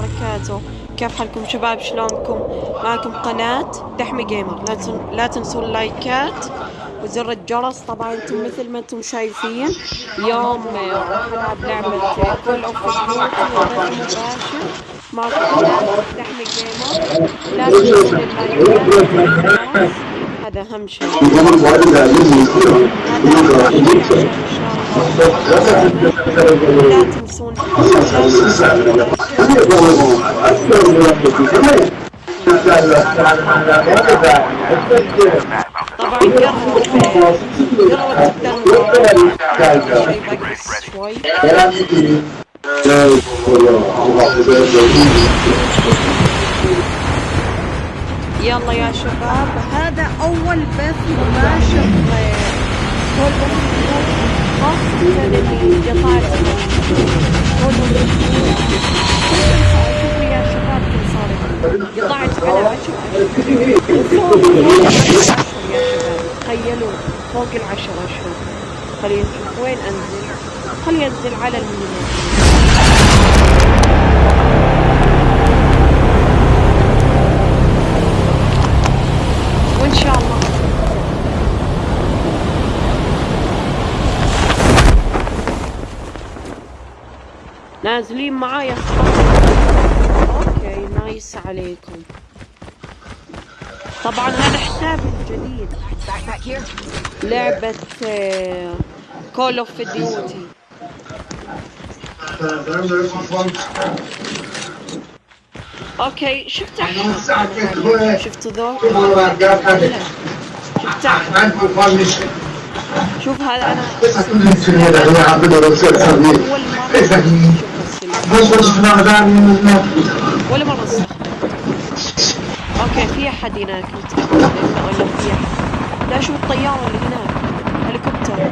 وبركاته. كيف حالكم شباب؟ شلونكم؟ معكم قناة دحمي جيمر. لا تن... لا تنسوا اللايكات وزر الجرس. طبعا أنتم مثل ما أنتم شايفين اليوم راح العب لعبة كول اوف ديوتي معكم قناة دحمي جيمر. لا تنسوا اللايكات. هذا أهم شيء. لا تنسون يلا يا شباب هذا أول بث مباشر خاصة للي جطارة قطعت على عشر أشهر تخيلوا فوق العشر أشهر خلينا نشوف وين أنزل خلينا أنزل على المنزل وإن شاء الله نازلين معايا. أوكي نايس عليكم. طبعا هذا حسابي الجديد. لعبة كول اوف ديوتي أوكي شفت شفتوا ذول شفت شوف هذا أنا. أول مرة استخدم أوكي في أحد هناك. ولا في احد لا شوف الطيارة اللي هناك؟ هليكوبتر.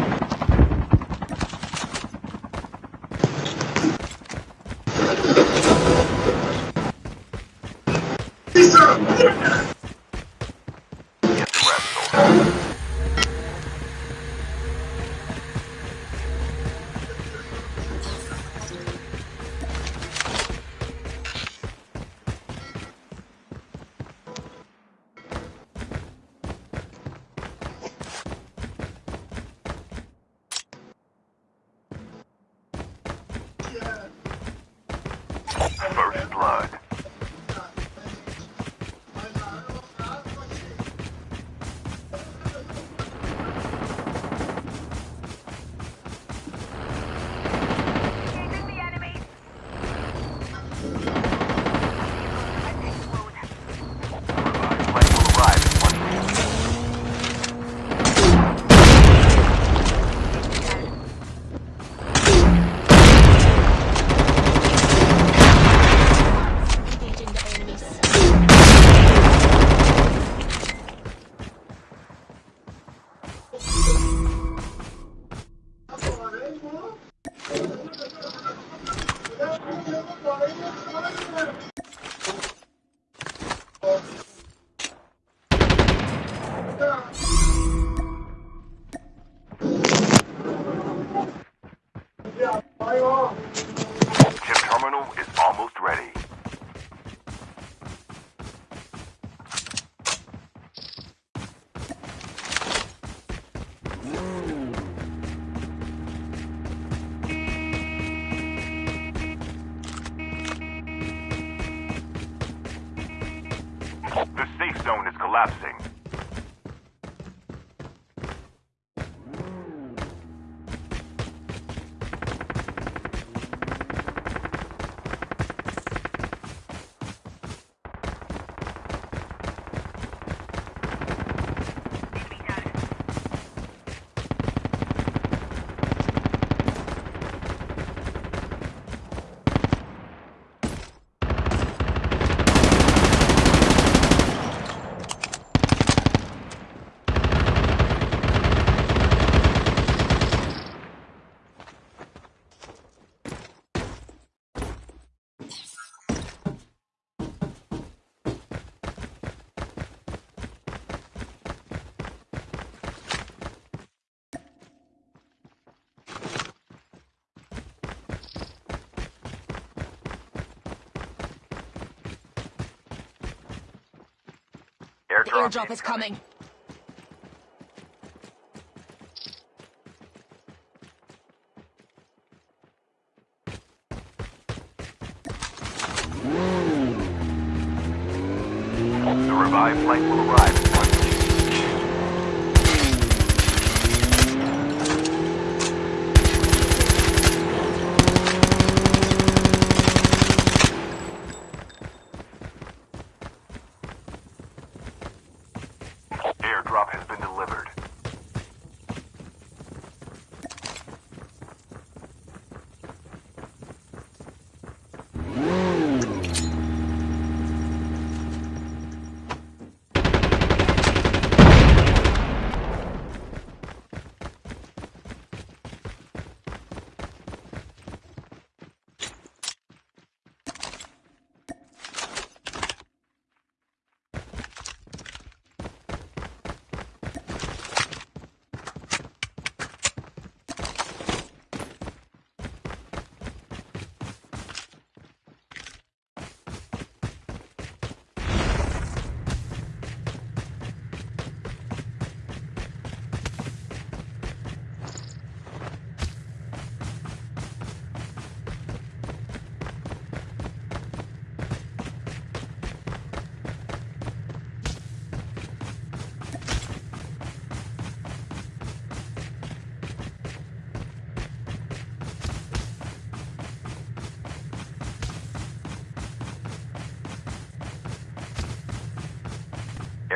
Collapsing. Drop is coming.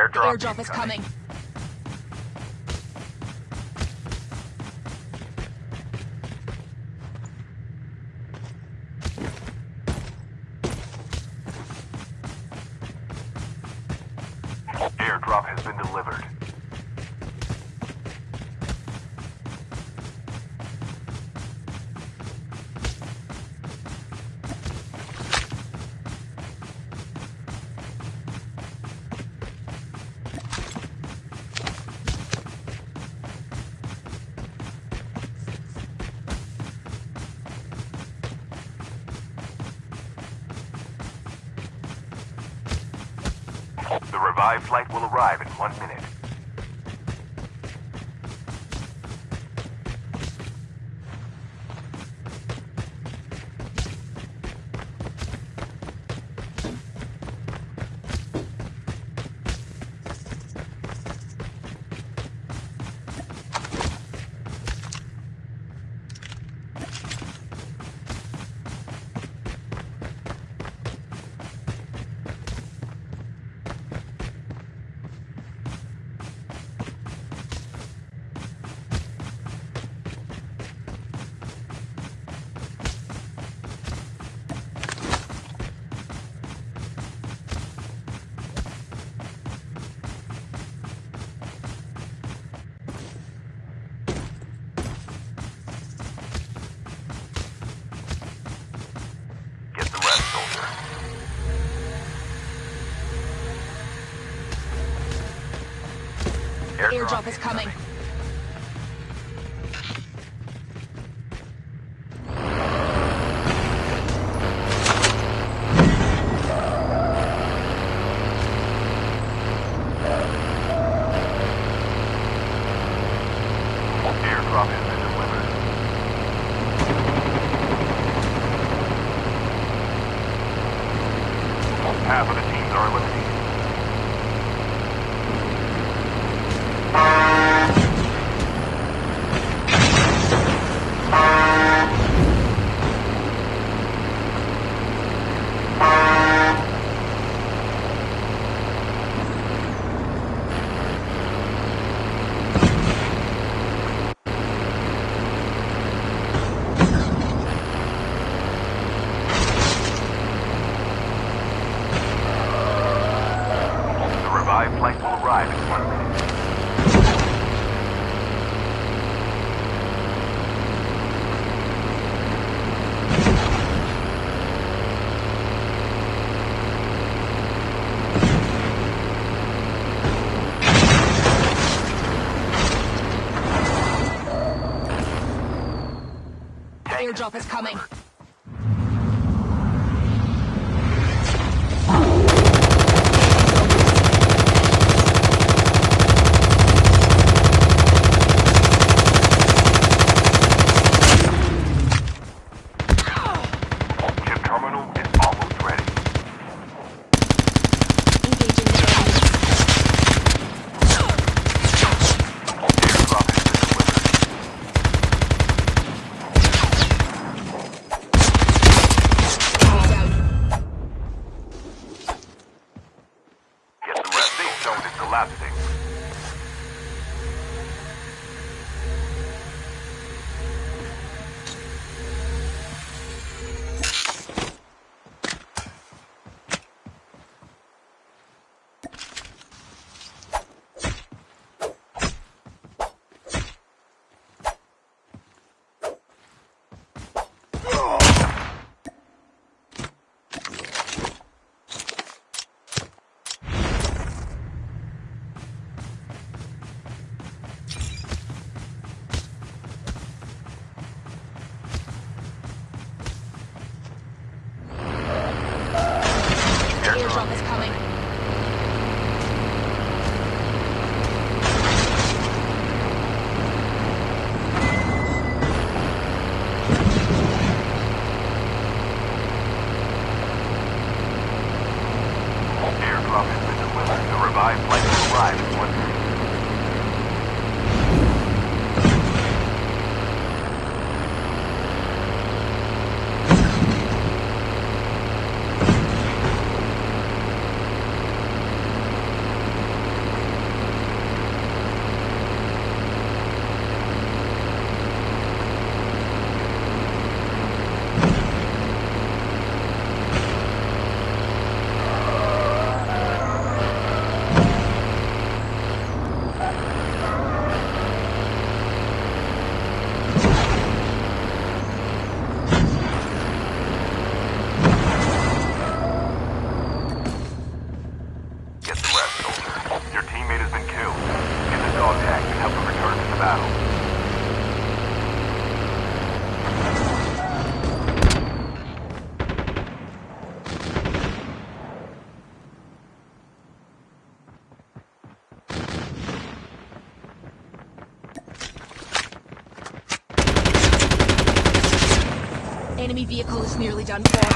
airdrop. Airdrop is coming. airdrop is coming. airdrop is coming. nearly done for.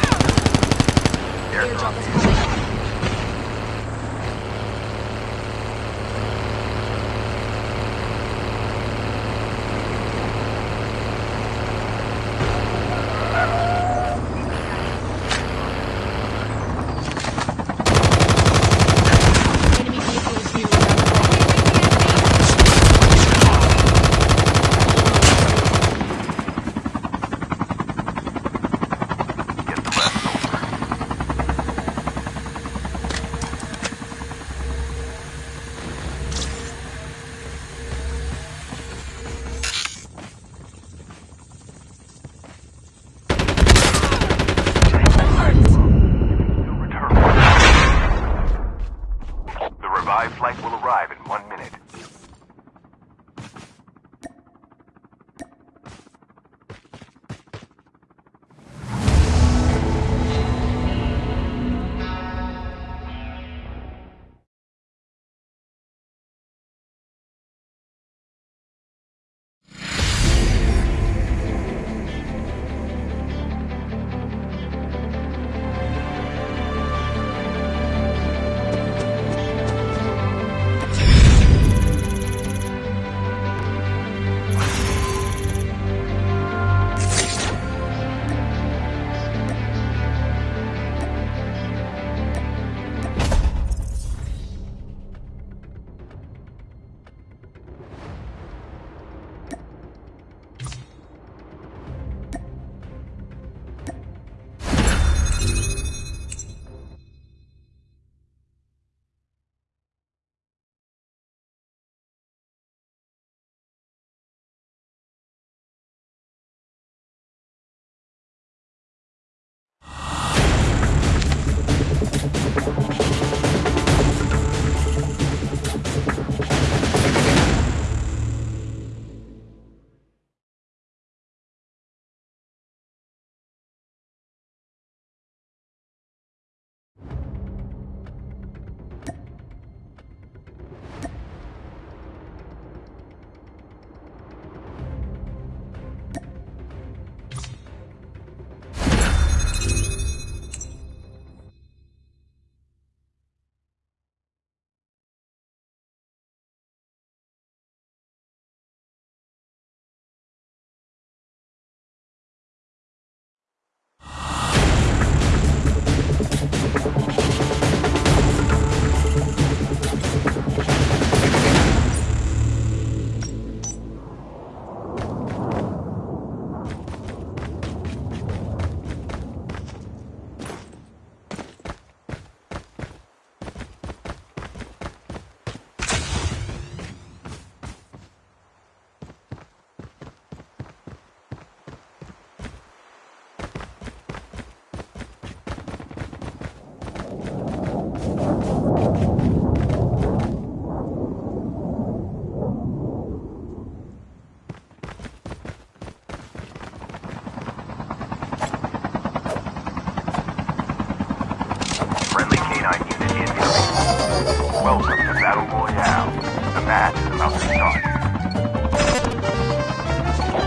Welcome to Battle Royale. The match is about to start.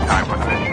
Time for this.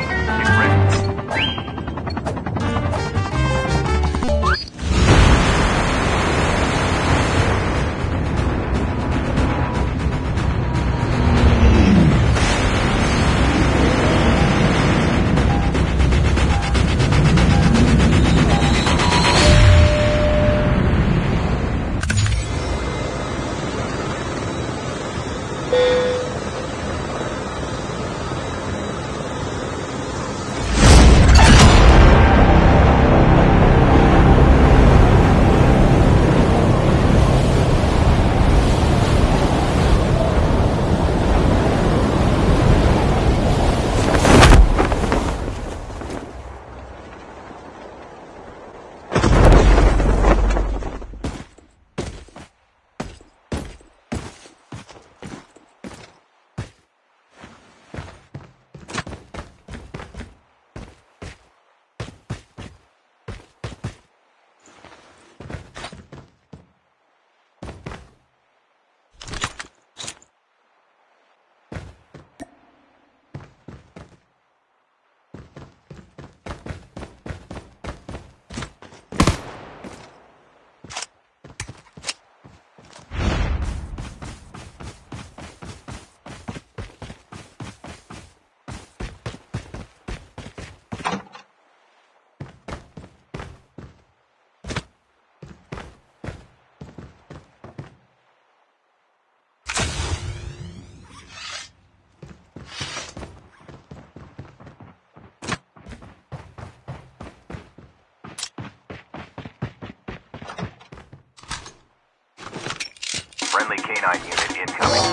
Friendly canine unit incoming.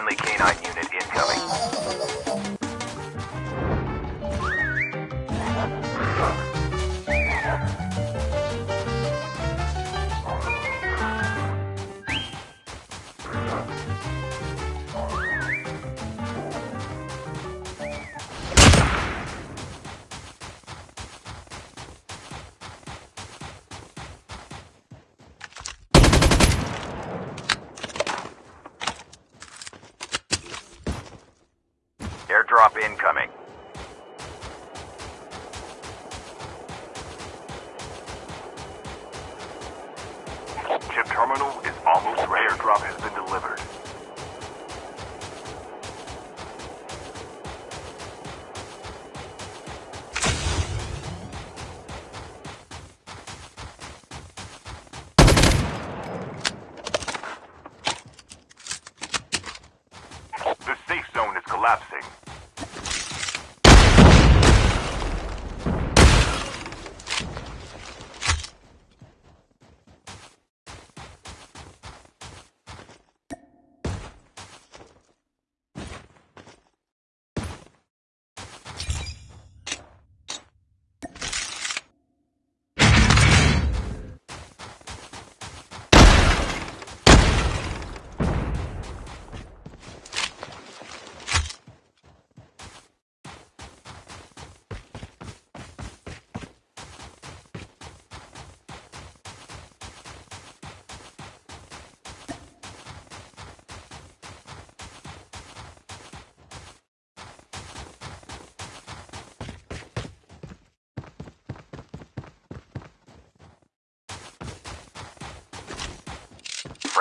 Friendly canine unit incoming.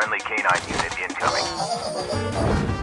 Friendly canine unit incoming.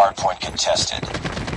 Hardpoint contested.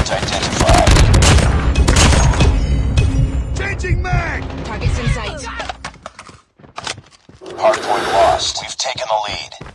Object identified. Changing mag! Target's in sight. Hardpoint lost. We've taken the lead.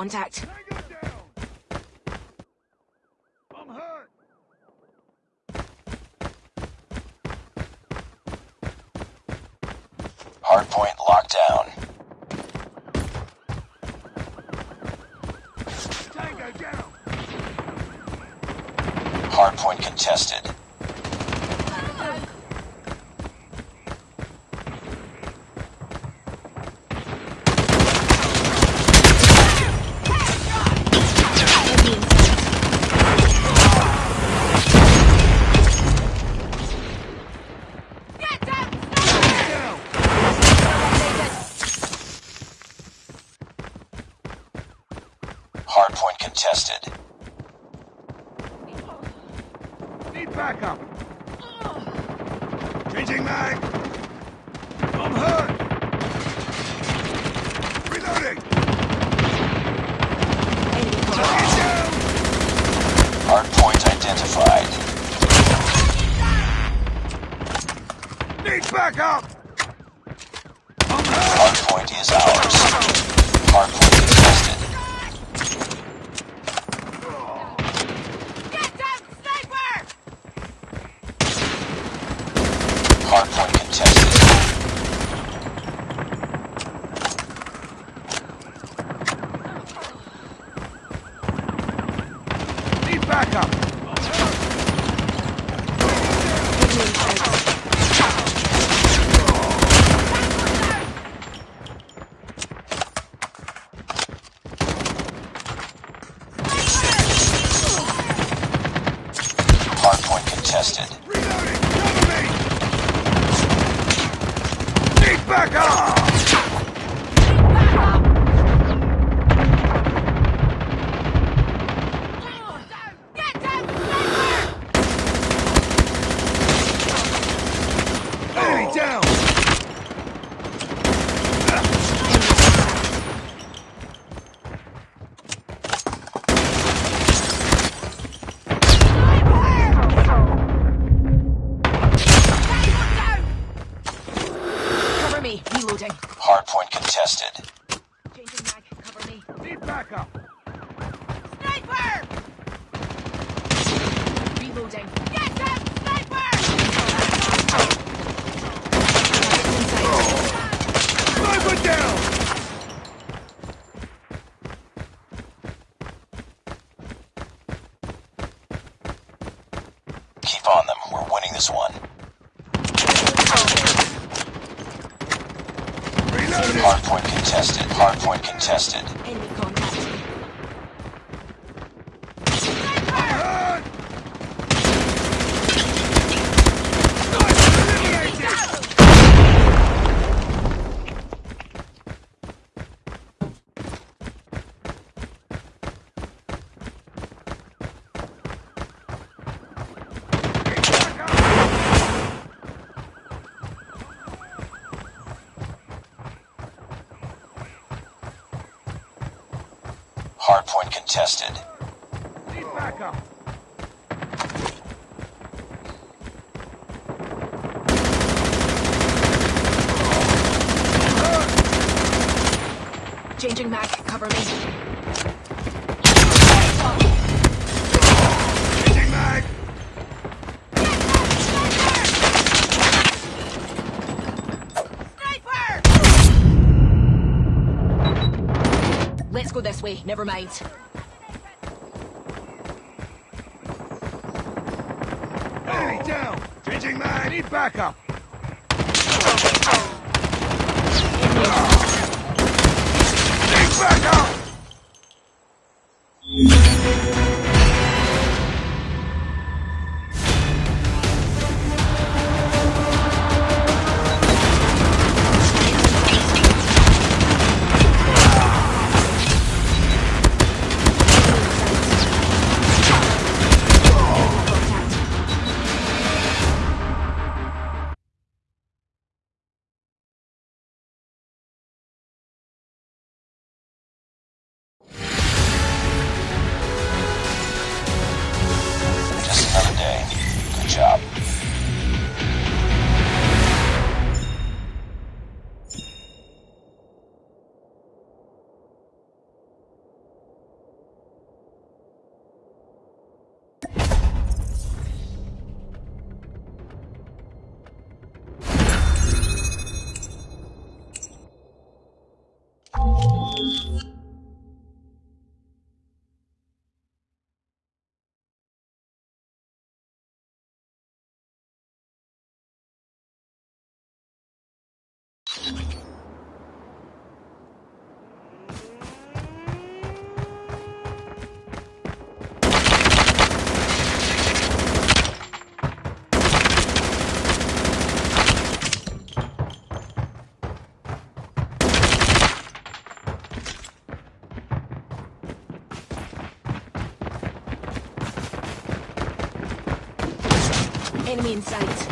contact. Hardpoint contested. Need backup. Changing mag. I'm hurt. Reloading. Target down. Hardpoint identified. Need backup. Hardpoint is ours. on them. We're winning this one. Hardpoint contested. Hardpoint contested. mate job. sight.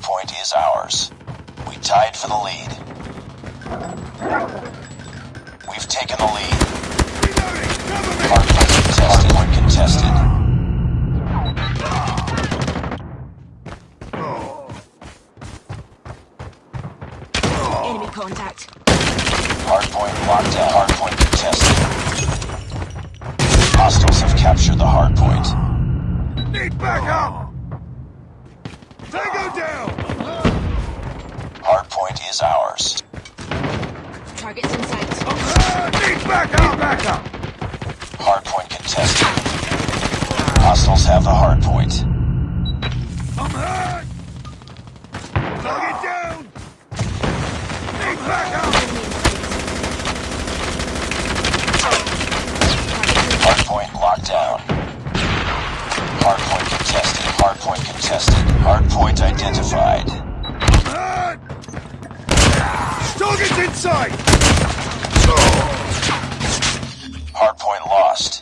point is ours. We tied for the lead. We've taken the lead. Hardpoint contested. Hard contested. Enemy contact. Hardpoint locked out. Hardpoint contested. Hostiles have captured the hardpoint. Need backup! point is ours. Target's in sight. Need backup! Need backup! Hardpoint contested. Hostiles have the hardpoint. I'm hurt! Target down! Need backup! Hardpoint locked down. Hardpoint contested. Hardpoint contested. Hardpoint identified. Target's inside! Hardpoint lost.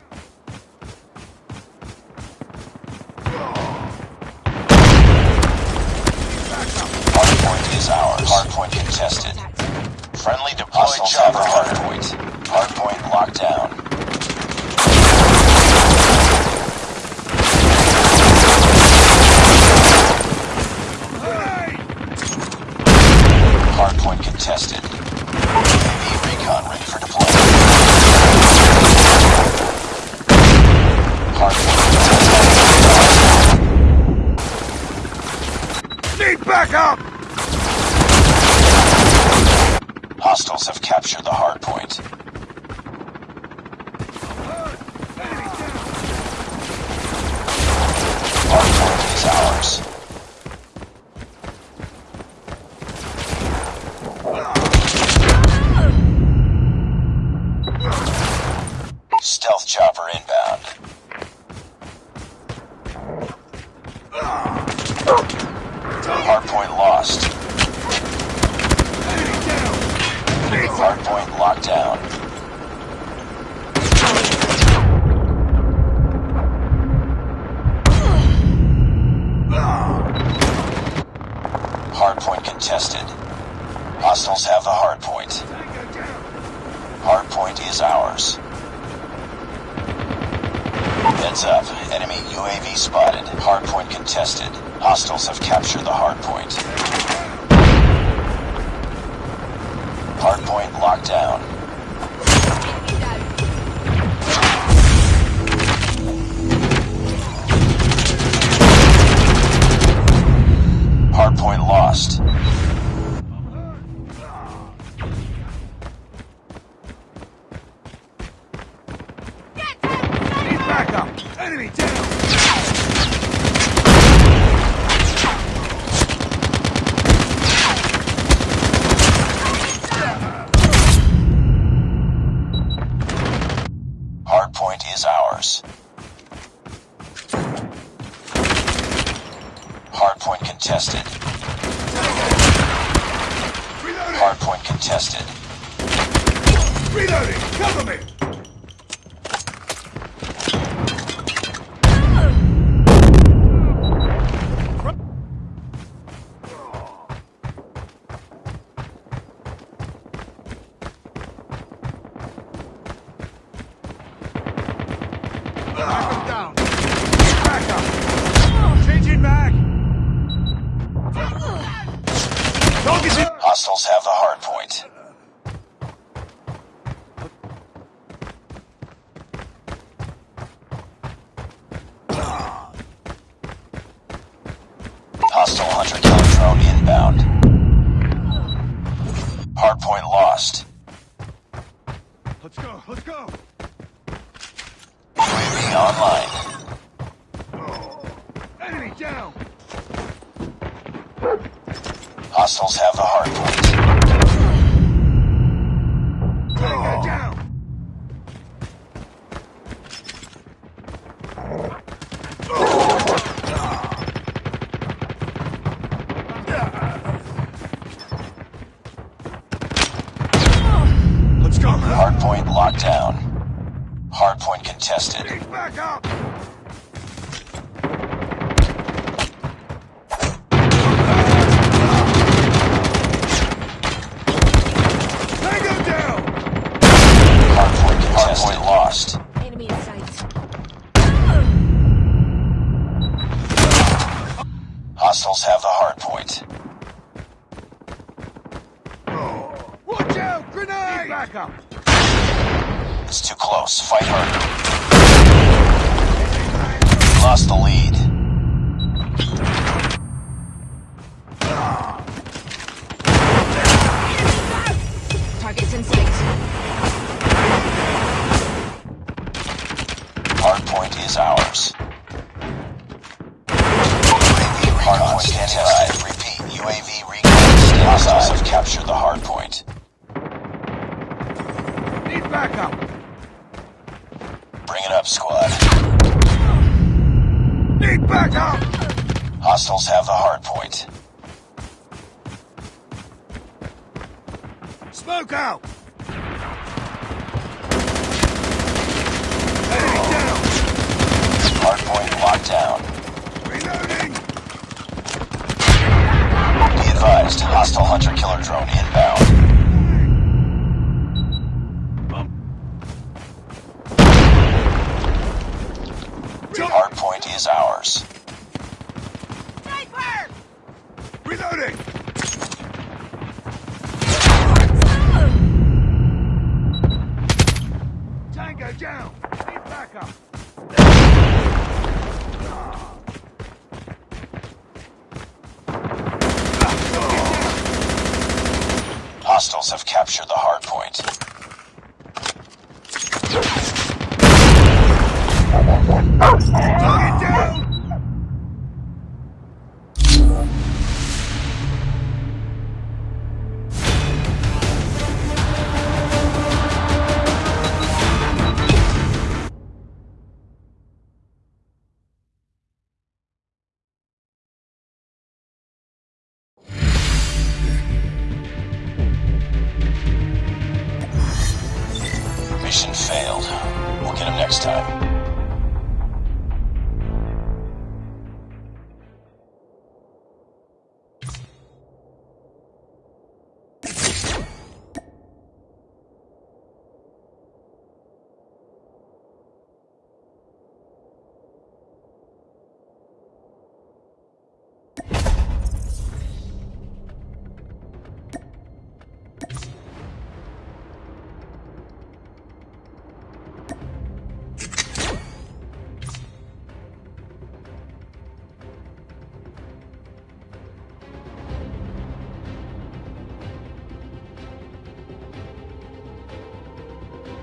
Hunter killer drone